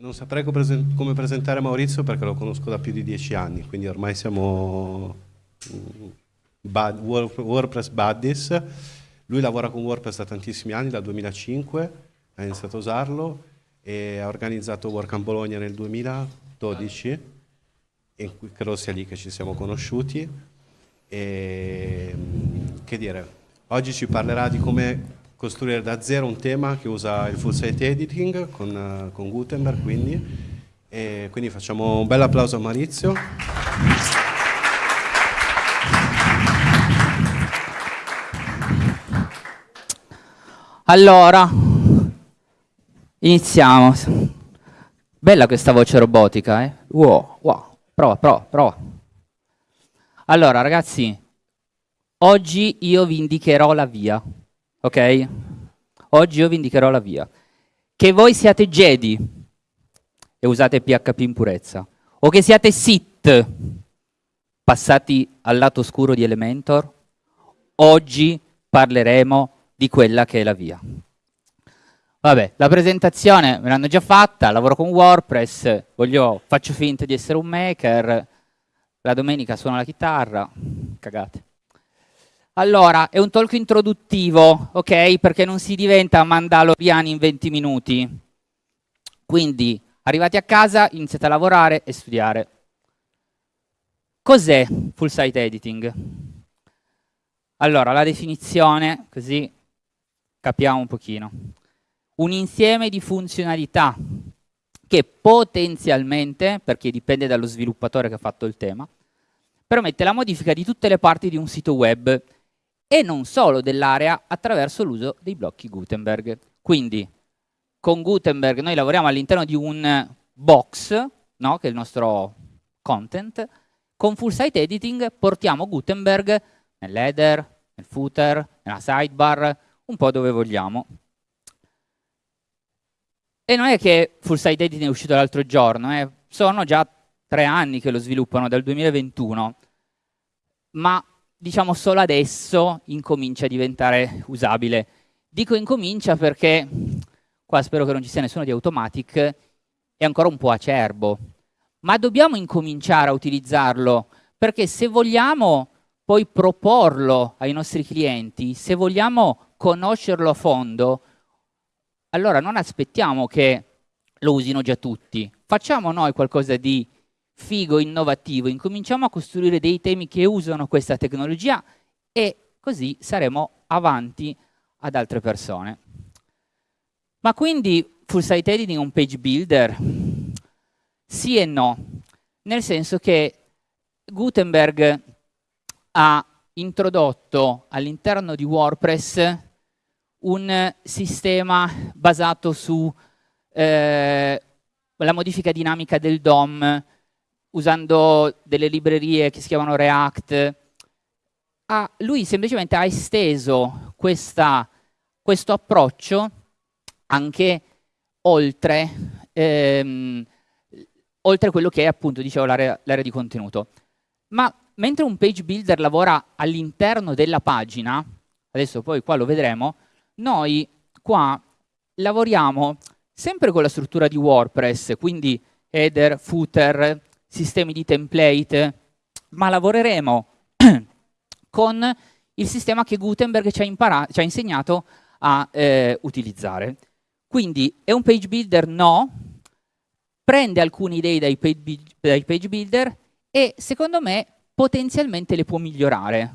Non saprei come presentare Maurizio perché lo conosco da più di dieci anni, quindi ormai siamo mm, WordPress buddies. Lui lavora con WordPress da tantissimi anni, dal 2005, ha iniziato a usarlo e ha organizzato WordCamp Bologna nel 2012 e credo sia lì che ci siamo conosciuti. E, mm, che dire, oggi ci parlerà di come costruire da zero un tema che usa il full site editing con, uh, con Gutenberg quindi. E quindi facciamo un bel applauso a Maurizio. Allora iniziamo. Bella questa voce robotica eh? wow, wow. prova prova prova. Allora ragazzi oggi io vi indicherò la via ok? Oggi io vi indicherò la via. Che voi siate Jedi e usate PHP in purezza, o che siate Sith passati al lato oscuro di Elementor, oggi parleremo di quella che è la via. Vabbè, la presentazione me l'hanno già fatta, lavoro con WordPress, voglio, faccio finta di essere un maker, la domenica suono la chitarra, cagate. Allora, è un talk introduttivo, ok? Perché non si diventa mandaloriani in 20 minuti. Quindi, arrivati a casa, iniziate a lavorare e studiare. Cos'è full site editing? Allora, la definizione, così capiamo un pochino. Un insieme di funzionalità che potenzialmente, perché dipende dallo sviluppatore che ha fatto il tema, permette la modifica di tutte le parti di un sito web e non solo dell'area attraverso l'uso dei blocchi Gutenberg. Quindi con Gutenberg noi lavoriamo all'interno di un box, no? che è il nostro content, con full site editing portiamo Gutenberg nell'header, nel footer, nella sidebar, un po' dove vogliamo. E non è che full site editing è uscito l'altro giorno, eh? sono già tre anni che lo sviluppano, dal 2021, ma diciamo solo adesso incomincia a diventare usabile. Dico incomincia perché, qua spero che non ci sia nessuno di Automatic, è ancora un po' acerbo, ma dobbiamo incominciare a utilizzarlo, perché se vogliamo poi proporlo ai nostri clienti, se vogliamo conoscerlo a fondo, allora non aspettiamo che lo usino già tutti, facciamo noi qualcosa di figo, innovativo, incominciamo a costruire dei temi che usano questa tecnologia e così saremo avanti ad altre persone. Ma quindi full site editing è un page builder? Sì e no, nel senso che Gutenberg ha introdotto all'interno di WordPress un sistema basato sulla eh, modifica dinamica del DOM, usando delle librerie che si chiamano React. Ah, lui semplicemente ha esteso questa, questo approccio anche oltre, ehm, oltre quello che è appunto, l'area di contenuto. Ma mentre un page builder lavora all'interno della pagina, adesso poi qua lo vedremo, noi qua lavoriamo sempre con la struttura di WordPress, quindi header, footer, sistemi di template, ma lavoreremo con il sistema che Gutenberg ci ha, ci ha insegnato a eh, utilizzare. Quindi è un page builder? No, prende alcune idee dai page, builder e secondo me potenzialmente le può migliorare.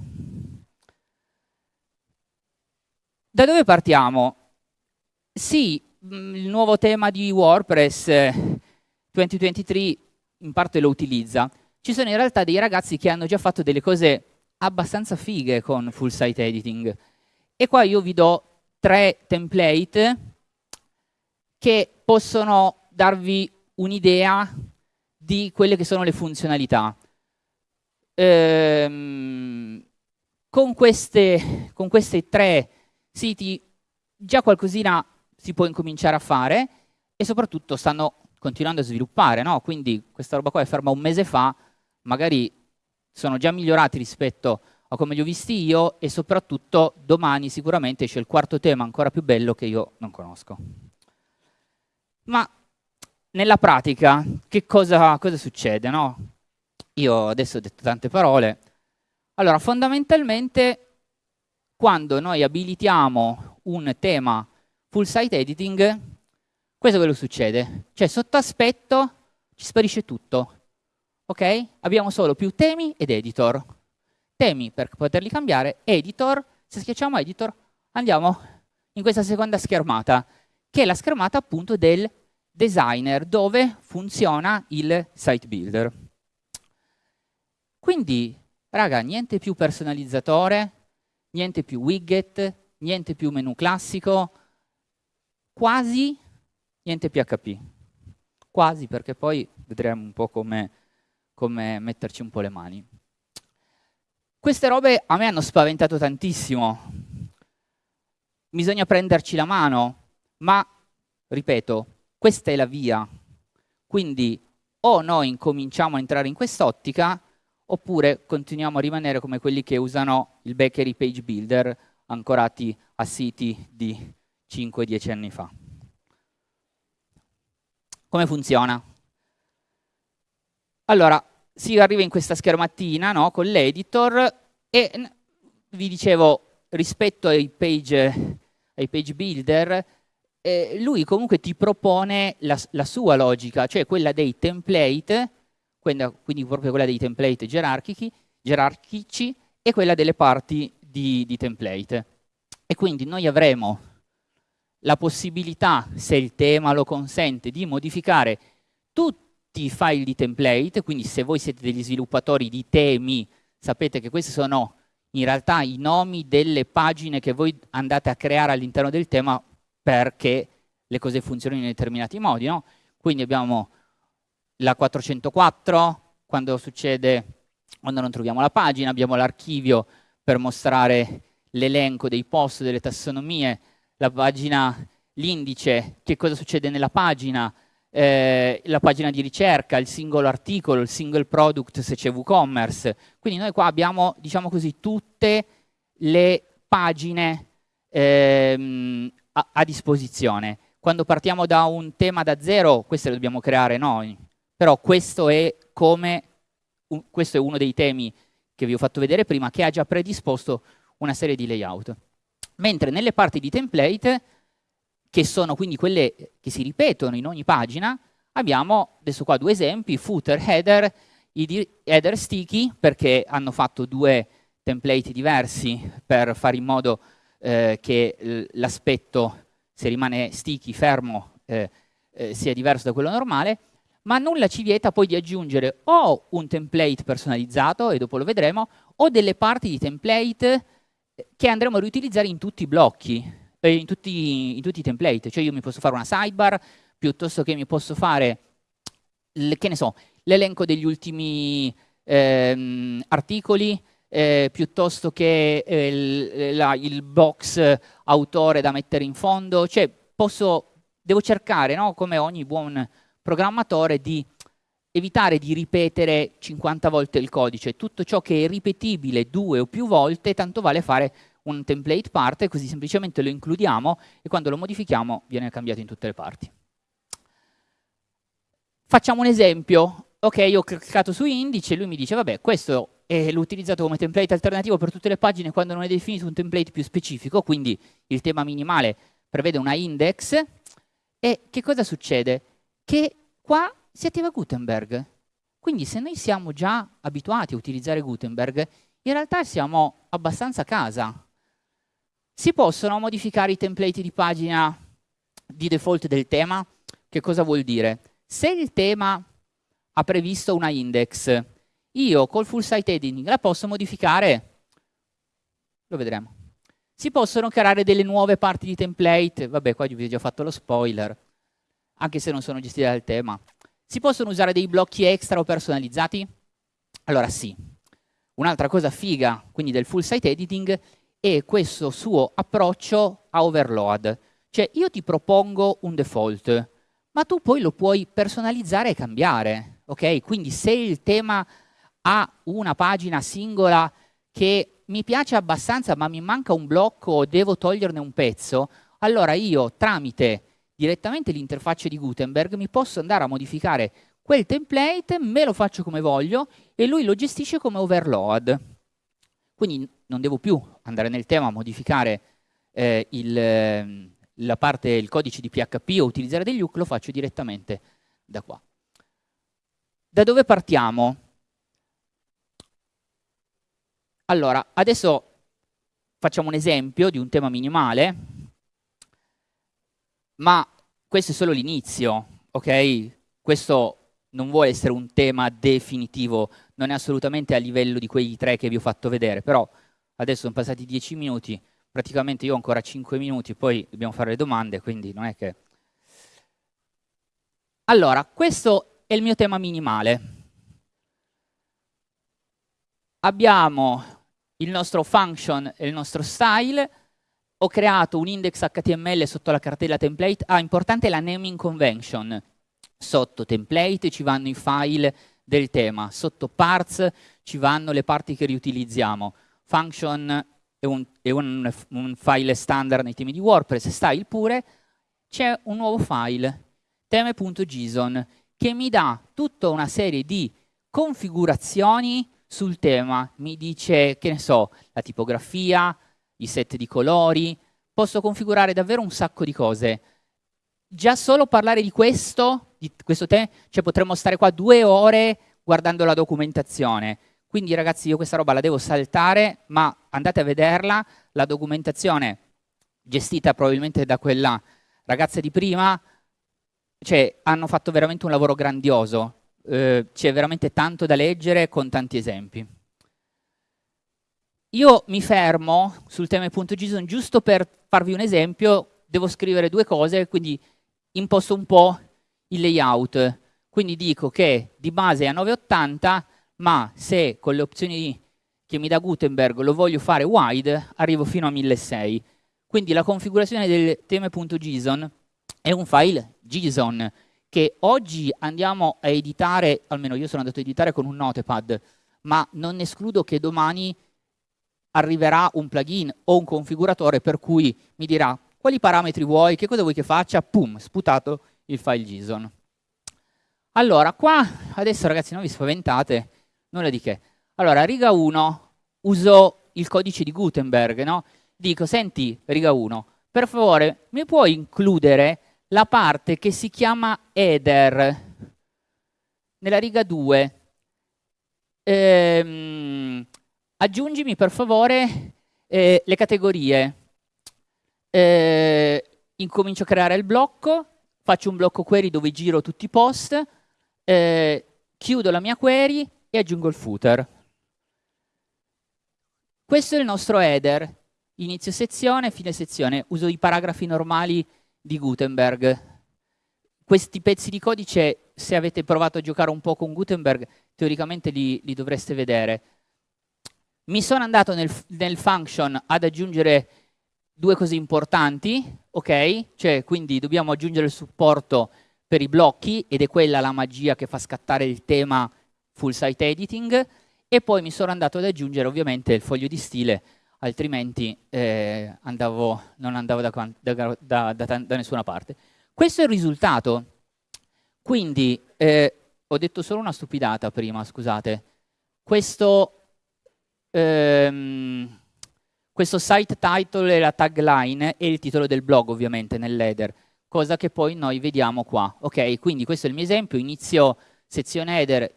Da dove partiamo? Sì, mm, il nuovo tema di WordPress 2023 eh, in parte lo utilizza, ci sono in realtà dei ragazzi che hanno già fatto delle cose abbastanza fighe con full site editing. E qua io vi do tre template che possono darvi un'idea di quelle che sono le funzionalità. Ehm, con, queste, con questi tre siti già qualcosina si può incominciare a fare e soprattutto stanno continuando a sviluppare, no? quindi questa roba qua è ferma un mese fa, magari sono già migliorati rispetto a come li ho visti io e soprattutto domani sicuramente c'è il quarto tema ancora più bello che io non conosco. Ma nella pratica che cosa, cosa succede? No? Io adesso ho detto tante parole. Allora, fondamentalmente, quando noi abilitiamo un tema full site editing, questo è quello che succede. Cioè, sotto aspetto ci sparisce tutto. Ok? Abbiamo solo più temi ed editor. Temi per poterli cambiare, editor, se schiacciamo editor, andiamo in questa seconda schermata, che è la schermata appunto del designer, dove funziona il site builder. Quindi, raga, niente più personalizzatore, niente più widget, niente più menu classico, quasi niente PHP. Quasi, perché poi vedremo un po' come, come metterci un po' le mani. Queste robe a me hanno spaventato tantissimo. Bisogna prenderci la mano, ma, ripeto, questa è la via. Quindi o noi incominciamo a entrare in quest'ottica, oppure continuiamo a rimanere come quelli che usano il Bakery Page Builder ancorati a siti di 5-10 anni fa. Come funziona? Allora, si arriva in questa schermattina no, con l'editor e vi dicevo, rispetto ai page, ai page builder, eh, lui comunque ti propone la, la, sua logica, cioè quella dei template quindi, quindi proprio quella dei template gerarchici, e quella delle parti di, di template. E quindi noi avremo la possibilità, se il tema lo consente, di modificare tutti i file di template, quindi se voi siete degli sviluppatori di temi, sapete che questi sono in realtà i nomi delle pagine che voi andate a creare all'interno del tema perché le cose funzionino in determinati modi. No? Quindi abbiamo la 404, quando succede, quando non troviamo la pagina, abbiamo l'archivio per mostrare l'elenco dei post, delle tassonomie, la pagina, l'indice, che cosa succede nella pagina, eh, la pagina di ricerca, il singolo articolo, il single product se c'è WooCommerce. Quindi noi qua abbiamo, diciamo così, tutte le pagine ehm, a, a disposizione. Quando partiamo da un tema da zero, queste le dobbiamo creare noi. Però questo è, come, un, questo è uno dei temi che vi ho fatto vedere prima, che ha già predisposto una serie di layout. Mentre nelle parti di template, che sono quindi quelle che si ripetono in ogni pagina, abbiamo adesso qua due esempi, footer, header, header sticky, perché hanno fatto due template diversi per fare in modo eh, che l'aspetto, se rimane sticky, fermo, eh, eh, sia diverso da quello normale, ma nulla ci vieta poi di aggiungere o un template personalizzato, e dopo lo vedremo, o delle parti di template che andremo a riutilizzare in tutti i blocchi, eh, in, tutti, in tutti i template. Cioè io mi posso fare una sidebar, piuttosto che mi posso fare, che ne so, l'elenco degli ultimi ehm, articoli, eh, piuttosto che eh, il, la, il, box autore da mettere in fondo. Cioè posso, devo cercare, no? come ogni buon programmatore di evitare di ripetere 50 volte il codice. Tutto ciò che è ripetibile due o più volte, tanto vale fare un template parte, così semplicemente lo includiamo e quando lo modifichiamo viene cambiato in tutte le parti. Facciamo un esempio. Ok, io ho cliccato su indice e lui mi dice, vabbè, questo l'ho utilizzato come template alternativo per tutte le pagine quando non è definito un template più specifico, quindi il tema minimale prevede una index. E che cosa succede? che qua si attiva Gutenberg. Quindi se noi siamo già abituati a utilizzare Gutenberg, in realtà siamo abbastanza a casa. Si possono modificare i template di pagina di default del tema? Che cosa vuol dire? Se il tema ha previsto una index, io col full site editing la posso modificare? Lo vedremo. Si possono creare delle nuove parti di template, vabbè qua vi ho già fatto lo spoiler, anche se non sono gestite dal tema. Si possono usare dei blocchi extra o personalizzati? Allora sì. Un'altra cosa figa, quindi del full site editing, è questo suo approccio a overload. Cioè io ti propongo un default, ma tu poi lo puoi personalizzare e cambiare. Ok? Quindi se il tema ha una pagina singola che mi piace abbastanza ma mi manca un blocco o devo toglierne un pezzo, allora io tramite direttamente l'interfaccia di Gutenberg, mi posso andare a modificare quel template, me lo faccio come voglio e lui lo gestisce come overload. Quindi non devo più andare nel tema a modificare eh, il, la parte, il codice di PHP o utilizzare degli hook, lo faccio direttamente da qua. Da dove partiamo? Allora, adesso facciamo un esempio di un tema minimale, ma questo è solo l'inizio, ok? Questo non vuole essere un tema definitivo, non è assolutamente a livello di quei tre che vi ho fatto vedere, però adesso sono passati dieci minuti, praticamente io ho ancora cinque minuti, poi dobbiamo fare le domande, quindi non è che... Allora, questo è il mio tema minimale. Abbiamo il nostro function e il nostro style, ho creato un index HTML sotto la cartella template, ah, importante la naming convention, Sotto template ci vanno i file del tema, sotto parts ci vanno le parti che riutilizziamo. Function è un, è un, un file standard nei temi di WordPress, style pure, c'è un nuovo file, teme.json, che mi dà tutta una serie di configurazioni sul tema, mi dice, che ne so, la tipografia, i set di colori, posso configurare davvero un sacco di cose. Già solo parlare di questo di questo tema, cioè potremmo stare qua due ore guardando la documentazione. Quindi ragazzi io questa roba la devo saltare, ma andate a vederla, la documentazione gestita probabilmente da quella ragazza di prima, cioè hanno fatto veramente un lavoro grandioso, eh, c'è veramente tanto da leggere con tanti esempi. Io mi fermo sul tema.json giusto per farvi un esempio, devo scrivere due cose, quindi imposto un po' il layout. Quindi dico che di base è a 980, ma se con le opzioni che mi dà Gutenberg lo voglio fare wide, arrivo fino a 1600. Quindi la configurazione del tema.json è un file JSON che oggi andiamo a editare, almeno io sono andato a editare con un notepad, ma non escludo che domani arriverà un plugin o un configuratore per cui mi dirà quali parametri vuoi, che cosa vuoi che faccia, pum, sputato il file JSON. Allora, qua, adesso ragazzi non vi spaventate, nulla di che. Allora, riga 1, uso il codice di Gutenberg, no? Dico, senti, riga 1, per favore, mi puoi includere la parte che si chiama header nella riga 2? Ehm, aggiungimi per favore eh, le categorie. Eh, incomincio a creare il blocco, faccio un blocco query dove giro tutti i post, eh, chiudo la mia query e aggiungo il footer. Questo è il nostro header, inizio sezione, fine sezione, uso i paragrafi normali di Gutenberg. Questi pezzi di codice, se avete provato a giocare un po' con Gutenberg, teoricamente li, li dovreste vedere. Mi sono andato nel, nel function ad aggiungere due cose importanti, ok? Cioè, quindi dobbiamo aggiungere il supporto per i blocchi ed è quella la magia che fa scattare il tema full site editing e poi mi sono andato ad aggiungere ovviamente il foglio di stile altrimenti eh, andavo, non andavo da, da, da, da, nessuna parte. Questo è il risultato. Quindi, eh, ho detto solo una stupidata prima, scusate. Questo... Ehm, questo site title e la tagline e il titolo del blog ovviamente nell'header, cosa che poi noi vediamo qua. Ok, quindi questo è il mio esempio, inizio sezione header,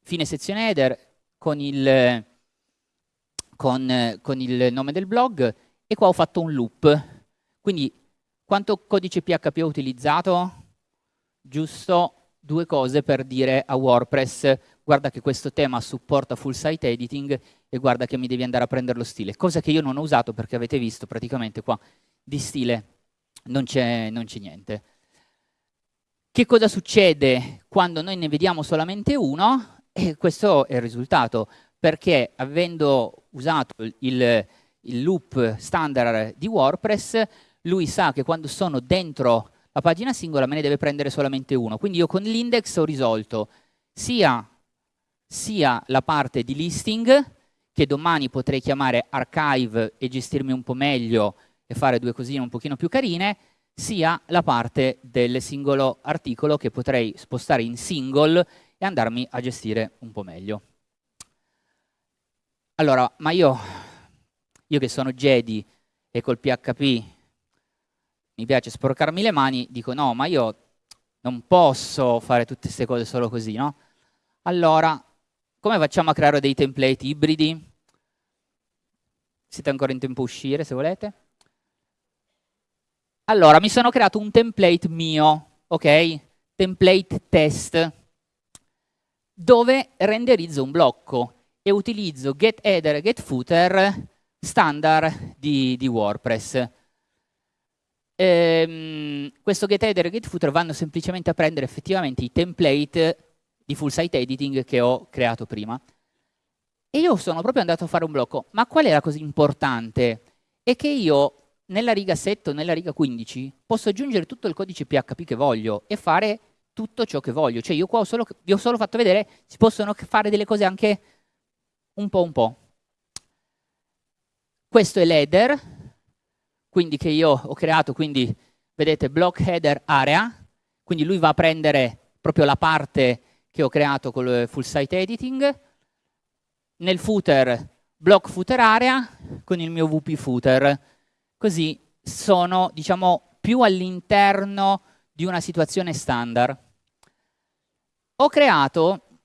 fine sezione header con il, con, con il nome del blog e qua ho fatto un loop. Quindi quanto codice PHP ho utilizzato? Giusto due cose per dire a WordPress guarda che questo tema supporta full site editing e guarda che mi devi andare a prendere lo stile, cosa che io non ho usato perché avete visto praticamente qua di stile non c'è niente. Che cosa succede quando noi ne vediamo solamente uno? E questo è il risultato, perché avendo usato il, il loop standard di WordPress, lui sa che quando sono dentro la pagina singola me ne deve prendere solamente uno. Quindi io con l'index ho risolto sia sia la parte di listing, che domani potrei chiamare archive e gestirmi un po' meglio e fare due cosine un pochino più carine, sia la parte del singolo articolo che potrei spostare in single e andarmi a gestire un po' meglio. Allora, ma io, io che sono Jedi e col PHP mi piace sporcarmi le mani, dico no, ma io non posso fare tutte queste cose solo così, no? Allora, come facciamo a creare dei template ibridi? Siete ancora in tempo a uscire, se volete? Allora, mi sono creato un template mio, ok? Template test, dove renderizzo un blocco e utilizzo getHeader e getFooter standard di, di WordPress. Ehm, questo getHeader e getFooter vanno semplicemente a prendere effettivamente i template di full site editing che ho creato prima. E io sono proprio andato a fare un blocco. Ma qual è la cosa importante? È che io nella riga 7 o nella riga 15 posso aggiungere tutto il codice PHP che voglio e fare tutto ciò che voglio. Cioè io qua ho solo, vi ho solo fatto vedere, si possono fare delle cose anche un po' un po'. Questo è l'header, quindi che io ho creato, quindi vedete block header area, quindi lui va a prendere proprio la parte che ho creato con il full site editing, nel footer block footer area con il mio wp footer, così sono diciamo più all'interno di una situazione standard. Ho creato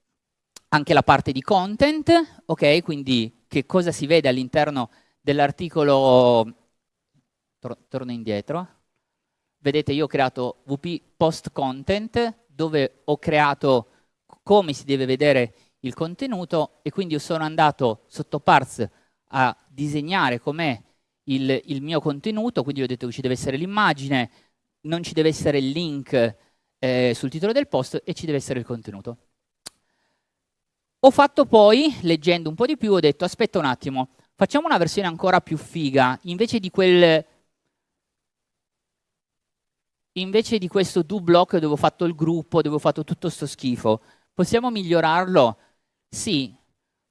anche la parte di content, ok? Quindi che cosa si vede all'interno dell'articolo, tor torno indietro, vedete io ho creato wp post content dove ho creato come si deve vedere il contenuto e quindi sono andato sotto parts a disegnare com'è il, il, mio contenuto, quindi ho detto che ci deve essere l'immagine, non ci deve essere il link eh, sul titolo del post e ci deve essere il contenuto. Ho fatto poi, leggendo un po' di più, ho detto aspetta un attimo, facciamo una versione ancora più figa, invece di quel invece di questo do block dove ho fatto il gruppo, dove ho fatto tutto sto schifo, possiamo migliorarlo? Sì,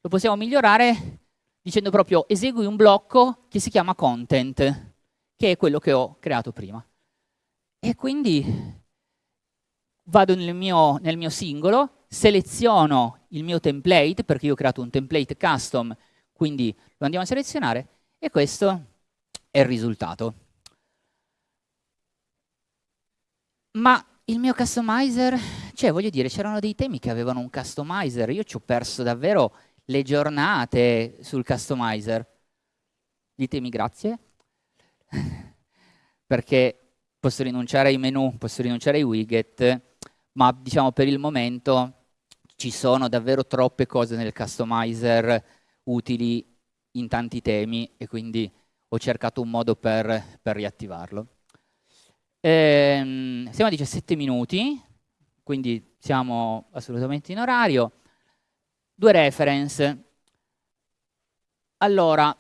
lo possiamo migliorare dicendo proprio esegui un blocco che si chiama content, che è quello che ho creato prima. E quindi vado nel mio, nel mio singolo, seleziono il mio template, perché io ho creato un template custom, quindi lo andiamo a selezionare, e questo è il risultato. Ma il mio customizer, cioè voglio dire, c'erano dei temi che avevano un customizer, io ci ho perso davvero le giornate sul customizer. Ditemi grazie, perché posso rinunciare ai menu, posso rinunciare ai widget, ma diciamo per il momento ci sono davvero troppe cose nel customizer utili in tanti temi e quindi ho cercato un modo per, per riattivarlo. Ehm, siamo a 17 minuti, quindi siamo assolutamente in orario. Due reference. Allora,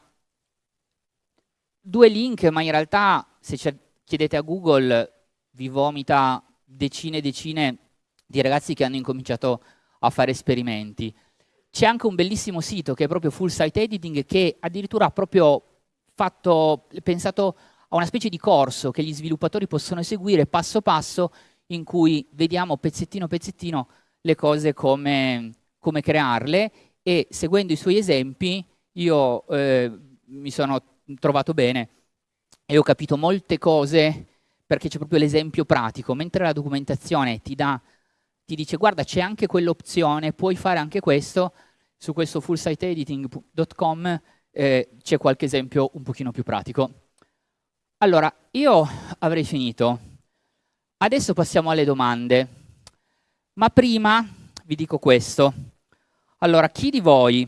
due link, ma in realtà se chiedete a Google vi vomita decine e decine di ragazzi che hanno incominciato a fare esperimenti. C'è anche un bellissimo sito che è proprio Full Site Editing che addirittura ha proprio fatto, pensato a una specie di corso che gli sviluppatori possono seguire passo passo in cui vediamo pezzettino pezzettino le cose come, come crearle e seguendo i suoi esempi io eh, mi sono trovato bene e ho capito molte cose perché c'è proprio l'esempio pratico, mentre la documentazione ti, dà, ti dice guarda c'è anche quell'opzione, puoi fare anche questo, su questo fullsiteediting.com eh, c'è qualche esempio un pochino più pratico. Allora, io avrei finito. Adesso passiamo alle domande, ma prima vi dico questo. Allora, chi di voi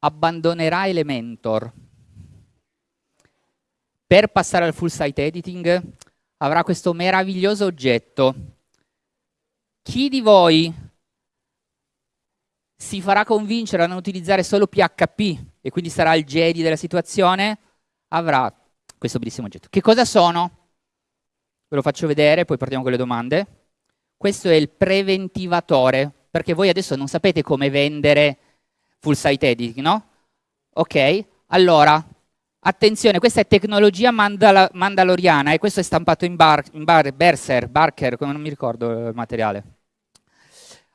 abbandonerà Elementor per passare al full site editing avrà questo meraviglioso oggetto. Chi di voi si farà convincere a non utilizzare solo PHP e quindi sarà il Jedi della situazione avrà questo bellissimo oggetto. Che cosa sono? Ve lo faccio vedere, poi partiamo con le domande. Questo è il preventivatore, perché voi adesso non sapete come vendere full site editing, no? Ok, allora Attenzione, questa è tecnologia mandala mandaloriana e questo è stampato in, bar in bar Berser, Barker, come non mi ricordo il materiale.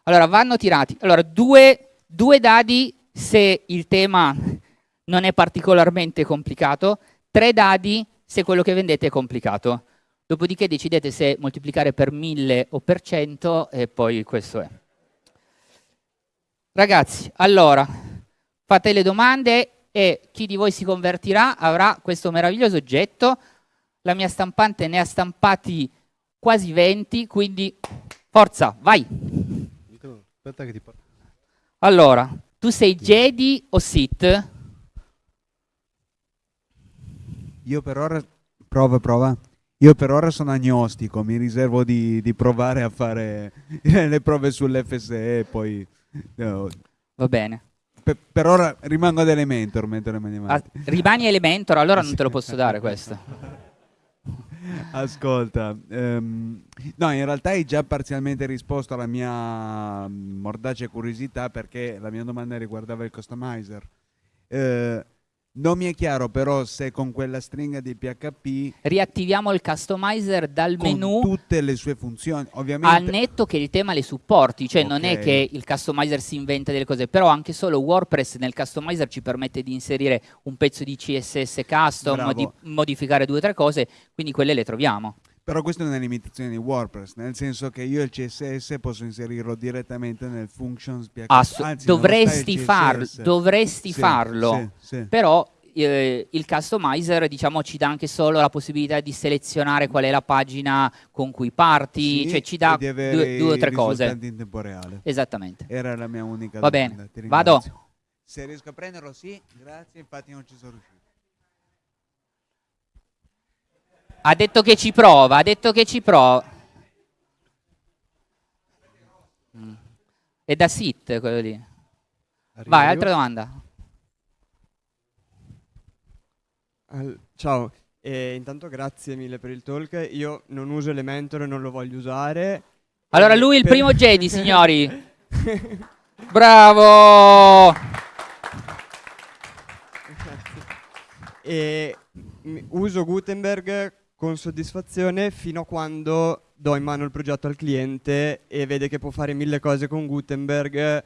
Allora, vanno tirati. Allora, due, due dadi se il tema non è particolarmente complicato, tre dadi se quello che vendete è complicato. Dopodiché decidete se moltiplicare per 1000 o per 100 e poi questo è. Ragazzi, allora, fate le domande e chi di voi si convertirà avrà questo meraviglioso oggetto. La mia stampante ne ha stampati quasi 20, quindi forza, vai! Allora, tu sei Jedi o Sith? Io per ora... Prova, prova. Io per ora sono agnostico, mi riservo di, di provare a fare le prove sull'FSE e poi... No. Va bene. Per, per, ora rimango ad Elementor mentre rimani ah, rimani Elementor, allora non te lo posso dare questo. Ascolta, um, no, in realtà hai già parzialmente risposto alla mia mordace curiosità perché la mia domanda riguardava il customizer. Uh, non mi è chiaro però se con quella stringa di PHP riattiviamo il customizer dal con menu tutte le sue funzioni, ovviamente al netto che il tema le supporti, cioè okay. non è che il customizer si inventa delle cose, però anche solo WordPress nel customizer ci permette di inserire un pezzo di CSS custom, di modificare due o tre cose, quindi quelle le troviamo. Però questa è una limitazione di WordPress, nel senso che io il CSS posso inserirlo direttamente nel functions PHP. Anzi, dovresti, farlo, dovresti sì, farlo, sì, sì. però eh, il customizer diciamo, ci dà anche solo la possibilità di selezionare qual è la pagina con cui parti, cioè ci dà due, due, o tre cose. in tempo reale. Esattamente. Era la mia unica Va domanda. bene, vado. Se riesco a prenderlo sì, grazie, infatti non ci sono riuscito. Ha detto che ci prova, ha detto che ci prova. È da sit quello lì. Arrivo Vai, altra domanda. Al ciao, e intanto grazie mille per il talk. Io non uso Elementor e non lo voglio usare. Allora lui è il per... primo Jedi, signori. Bravo! e uso Gutenberg con soddisfazione fino a quando do in mano il progetto al cliente e vede che può fare mille cose con Gutenberg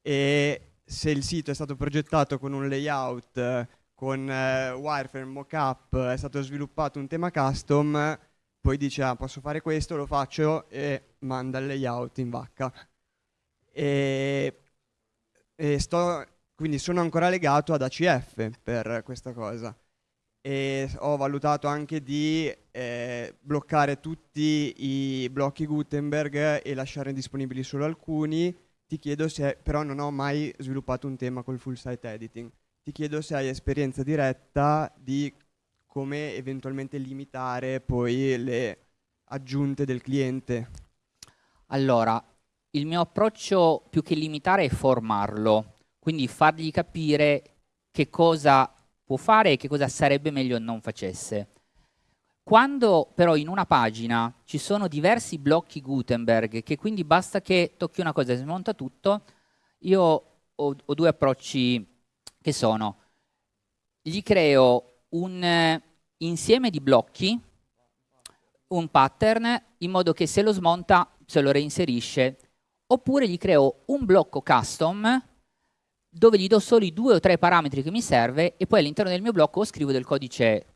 e se il sito è stato progettato con un layout, con eh, wireframe, mockup, è stato sviluppato un tema custom, poi dice ah, posso fare questo, lo faccio e manda il layout in vacca. E, e sto, quindi sono ancora legato ad ACF per questa cosa e ho valutato anche di eh, bloccare tutti i blocchi Gutenberg e lasciare disponibili solo alcuni. Ti chiedo se, però non ho mai sviluppato un tema col full site editing. Ti chiedo se hai esperienza diretta di come eventualmente limitare poi le aggiunte del cliente. Allora, il mio approccio più che limitare è formarlo, quindi fargli capire che cosa può fare e che cosa sarebbe meglio non facesse. Quando però in una pagina ci sono diversi blocchi Gutenberg, che quindi basta che tocchi una cosa e si monta tutto, io ho, ho due approcci che sono, gli creo un eh, insieme di blocchi, un pattern, in modo che se lo smonta se lo reinserisce, oppure gli creo un blocco custom dove gli do solo i due o tre parametri che mi serve e poi all'interno del mio blocco scrivo del codice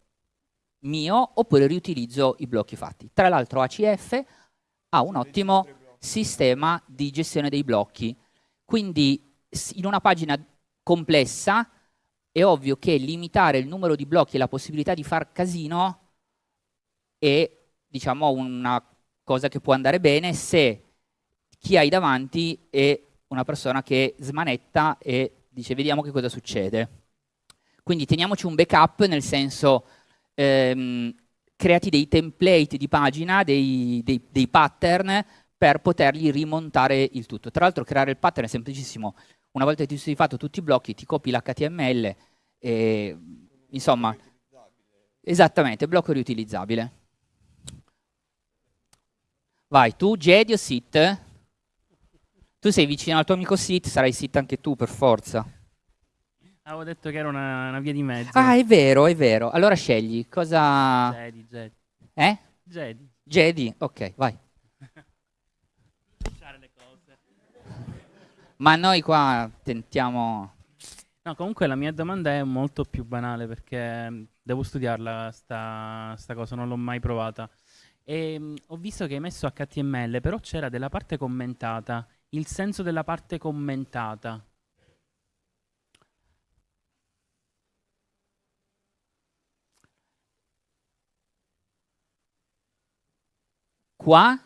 mio oppure riutilizzo i blocchi fatti. Tra l'altro ACF ha un ottimo sistema di gestione dei blocchi, quindi in una pagina complessa è ovvio che limitare il numero di blocchi e la possibilità di far casino è diciamo una cosa che può andare bene se chi hai davanti è una persona che smanetta e dice vediamo che cosa succede. Quindi teniamoci un backup nel senso ehm, creati dei template di pagina, dei, dei, dei pattern per potergli rimontare il tutto. Tra l'altro creare il pattern è semplicissimo. Una volta che ti sei fatto tutti i blocchi, ti copi l'HTML e insomma, esattamente, blocco riutilizzabile. Vai, tu Jedi o Sit? Tu sei vicino al tuo amico Sit, sarai Sit anche tu per forza. Avevo detto che era una, una via di mezzo. Ah, è vero, è vero. Allora scegli. Cosa... Jedi, Jedi. Eh? Jedi. Jedi? Ok, vai. Lasciare le cose. Ma noi qua tentiamo... No, comunque la mia domanda è molto più banale perché mh, devo studiarla sta, sta cosa, non l'ho mai provata. E, mh, ho visto che hai messo HTML, però c'era della parte commentata. Il senso della parte commentata. Qua?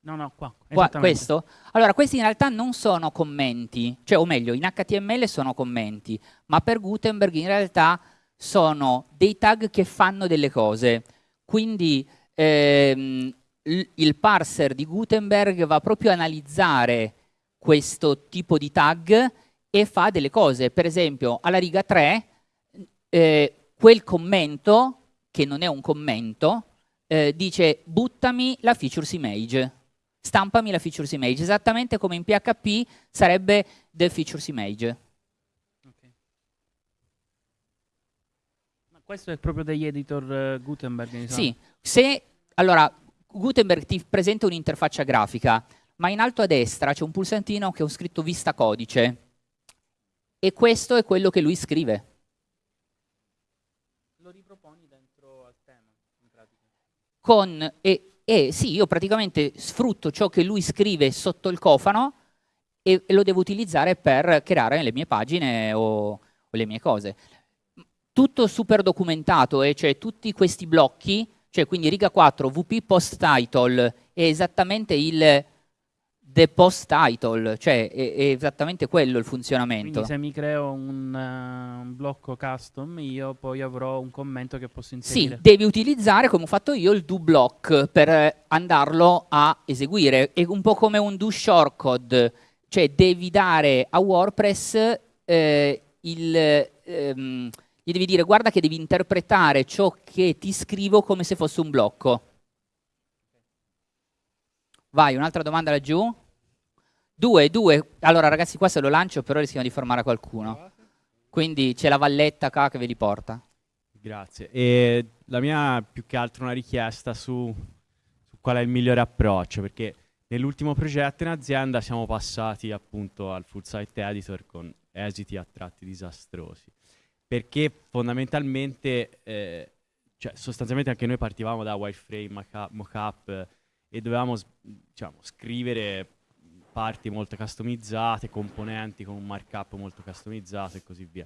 No, no, qua. Qua, questo? Allora, questi in realtà non sono commenti, cioè, o meglio, in HTML sono commenti, ma per Gutenberg in realtà sono dei tag che fanno delle cose. Quindi ehm, il, parser di Gutenberg va proprio a analizzare questo tipo di tag e fa delle cose. Per esempio, alla riga 3, eh, quel commento, che non è un commento, eh, dice buttami la features image, stampami la features image, esattamente come in PHP sarebbe the features image. Ma questo è proprio degli editor eh, Gutenberg. Sì, se allora Gutenberg ti presenta un'interfaccia grafica, ma in alto a destra c'è un pulsantino che ho scritto vista codice e questo è quello che lui scrive. Lo riproponi dentro al tema, in pratica. Con, e, e sì, io praticamente sfrutto ciò che lui scrive sotto il cofano e, e lo devo utilizzare per creare le mie pagine o, o le mie cose. Tutto super documentato, e cioè tutti questi blocchi, cioè quindi riga 4, VP post title, è esattamente il the post title, cioè è, è esattamente quello il funzionamento. Quindi se mi creo un, eh, un blocco custom, io poi avrò un commento che posso Sì, inserire. devi utilizzare, come ho fatto io, il do block per andarlo a eseguire. È un po' come un do shortcode, cioè devi dare a WordPress eh, il... ehm, gli devi dire guarda che devi interpretare ciò che ti scrivo come se fosse un blocco. Vai, un'altra domanda laggiù. Due, due. Allora ragazzi qua se lo lancio però rischiamo di fermare qualcuno. Quindi c'è la valletta qua che ve li porta. Grazie. E la mia più che altro una richiesta su, su qual è il migliore approccio, perché nell'ultimo progetto in azienda siamo passati appunto al full site editor con esiti a tratti disastrosi, perché fondamentalmente, eh, cioè sostanzialmente anche noi partivamo da wireframe, mock- mockup eh, e dovevamo diciamo, scrivere parti molto customizzate, componenti con un markup molto customizzato e così via.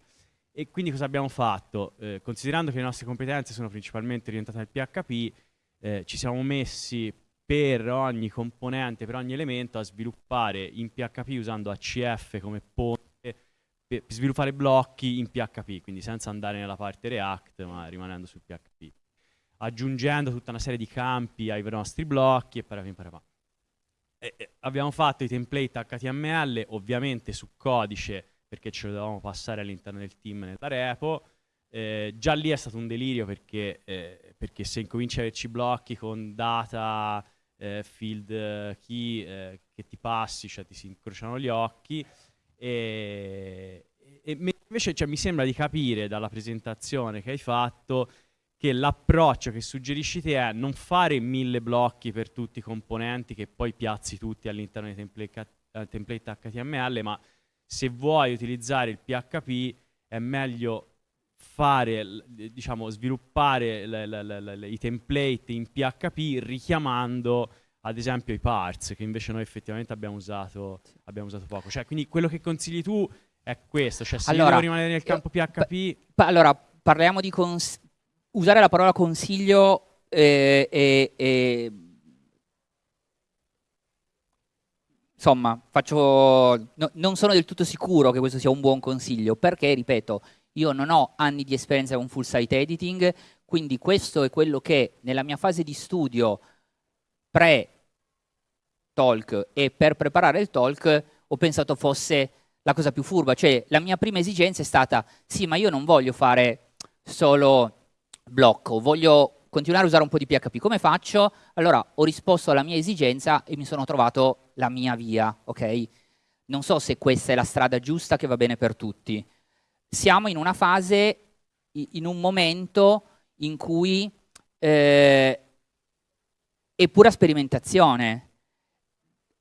E quindi cosa abbiamo fatto? Eh, considerando che le nostre competenze sono principalmente orientate al PHP, eh, ci siamo messi per ogni componente, per ogni elemento, a sviluppare in PHP usando ACF come ponte per sviluppare blocchi in PHP, quindi senza andare nella parte React, ma rimanendo sul PHP. Aggiungendo tutta una serie di campi ai nostri blocchi e parapim parapam. Abbiamo fatto i template HTML, ovviamente su codice, perché ce lo dovevamo passare all'interno del team nella repo. Eh, già lì è stato un delirio perché, eh, perché se incominci a averci blocchi con data, eh, field eh, key eh, che ti passi, cioè ti si incrociano gli occhi. E, e invece cioè, mi sembra di capire dalla presentazione che hai fatto che l'approccio che suggerisci te è non fare mille blocchi per tutti i componenti che poi piazzi tutti all'interno dei template, eh, template HTML, ma se vuoi utilizzare il PHP è meglio fare, diciamo, sviluppare l- l- l- l- i template in PHP richiamando ad esempio i parts che invece noi effettivamente abbiamo usato, abbiamo usato poco. Cioè, quindi quello che consigli tu è questo, cioè se io Allora, devo rimanere nel campo eh, PHP Pa- allora, parliamo di usare la parola consiglio eh, e, e- insomma, faccio, no- non sono del tutto sicuro che questo sia un buon consiglio, perché, ripeto, io non ho anni di esperienza con full site editing, quindi questo è quello che nella mia fase di studio pre-talk e per preparare il talk ho pensato fosse la cosa più furba, cioè la mia prima esigenza è stata, sì, ma io non voglio fare solo blocco, voglio continuare a usare un po' di PHP, come faccio? Allora ho risposto alla mia esigenza e mi sono trovato la mia via, ok? Non so se questa è la strada giusta che va bene per tutti. siamo in una fase, in un momento in cui eh, è pura sperimentazione,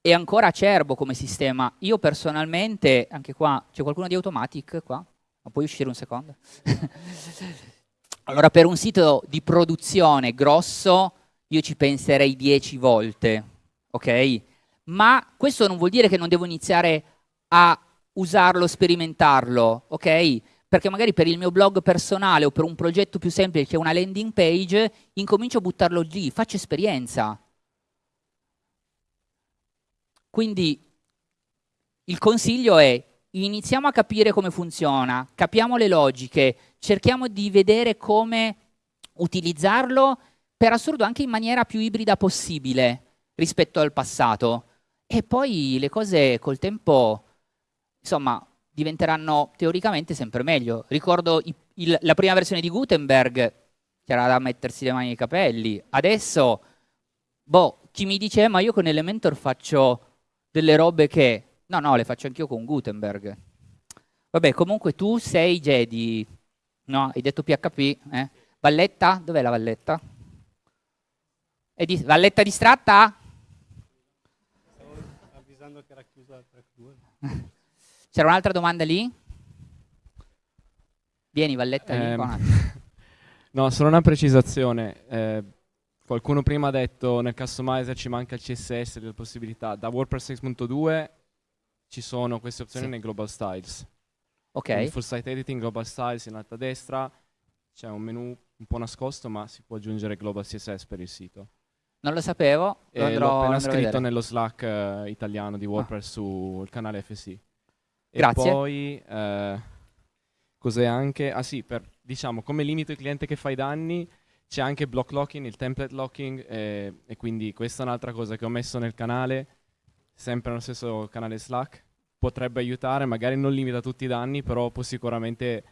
è ancora acerbo come sistema. Io personalmente, anche qua, c'è qualcuno di Automatic qua? Ma puoi uscire un secondo? allora, per un sito di produzione grosso, io ci penserei 10 volte, ok? Ma questo non vuol dire che non devo iniziare a usarlo, sperimentarlo, ok? Perché magari per il mio blog personale o per un progetto più semplice che è una landing page, incomincio a buttarlo lì, faccio esperienza. Quindi il consiglio è iniziamo a capire come funziona, capiamo le logiche, cerchiamo di vedere come utilizzarlo per assurdo anche in maniera più ibrida possibile rispetto al passato. E poi le cose col tempo, insomma, diventeranno teoricamente sempre meglio. Ricordo i, il, la prima versione di Gutenberg, c'era da mettersi le mani nei capelli. Adesso, boh, chi mi dice, eh, ma io con Elementor faccio delle robe che... No, no, le faccio anch'io con Gutenberg. Vabbè, comunque tu sei Jedi, no? Hai detto PHP, eh? Valletta? Dov'è la Valletta? È di... Valletta distratta? Stavo avvisando che era chiusa la track 2. C'era un'altra domanda lì? Vieni Valletta, un attimo. No, solo una precisazione. Eh, qualcuno prima ha detto nel customizer ci manca il CSS delle possibilità. Da WordPress 6.2 ci sono queste opzioni Sì. nei global styles. Ok. Quindi full site editing, global styles in alto a destra. C'è un menu un po' nascosto, ma si può aggiungere global CSS per il sito. Non lo sapevo, E lo andrò, l'ho appena andrò scritto nello Slack eh, italiano di WordPress sul canale FSI. E Grazie. poi eh, cos'è anche? Ah sì, per, diciamo come limito il cliente che fa i danni c'è anche block locking, il template locking eh, e quindi questa è un'altra cosa che ho messo nel canale, sempre nello stesso canale Slack. Potrebbe aiutare, magari non limita tutti i danni, però può sicuramente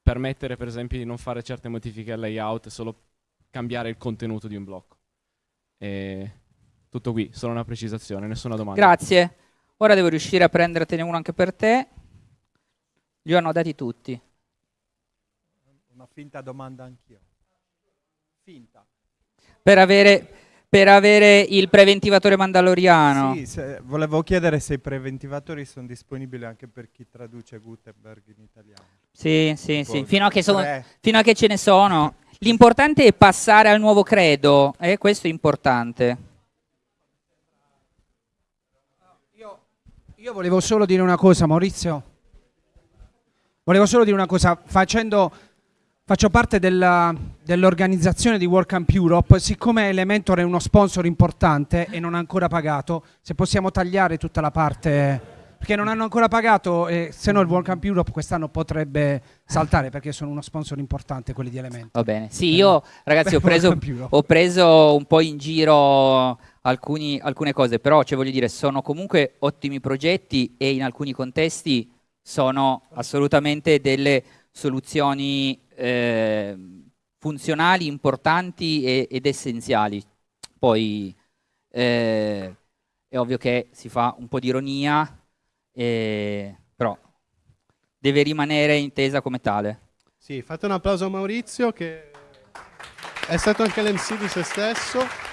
permettere per esempio di non fare certe modifiche al layout e solo cambiare il contenuto di un blocco. E tutto qui, solo una precisazione, nessuna domanda. Grazie. Ora devo riuscire a prendertene uno anche per te. Li ho annodati tutti. Una finta domanda anch'io. Finta. Per avere, per avere il preventivatore mandaloriano. Sì, se- volevo chiedere se i preventivatori sono disponibili anche per chi traduce Gutenberg in italiano. Sì, sì, sì. Fino a, che sono- fino a che ce ne sono. L'importante è passare al nuovo credo, e questo è importante. Io volevo solo dire una cosa, Maurizio. Volevo solo dire una cosa, facendo, faccio parte dell'organizzazione di WordCamp Europe, siccome Elementor è uno sponsor importante e non ha ancora pagato, se possiamo tagliare tutta la parte, perché non hanno ancora pagato, e se no il WordCamp Europe quest'anno potrebbe saltare perché sono uno sponsor importante quelli di Elementor. Va bene. Sì, io ragazzi ho preso, ho preso un po' in giro alcuni- alcune cose, però cioè, voglio dire, sono comunque ottimi progetti e in alcuni contesti sono assolutamente delle soluzioni eh, funzionali, importanti e- ed essenziali. Poi eh, è ovvio che si fa un po' di ironia, eh, però deve rimanere intesa come tale. Sì, fate un applauso a Maurizio che è stato anche l'MC di se stesso.